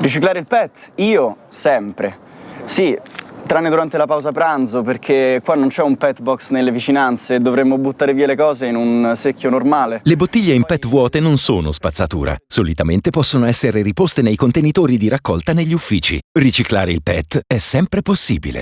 Riciclare il PET? Io sempre. Sì, tranne durante la pausa pranzo perché qua non c'è un pet box nelle vicinanze e dovremmo buttare via le cose in un secchio normale. Le bottiglie in PET vuote non sono spazzatura. Solitamente possono essere riposte nei contenitori di raccolta negli uffici. Riciclare il PET è sempre possibile.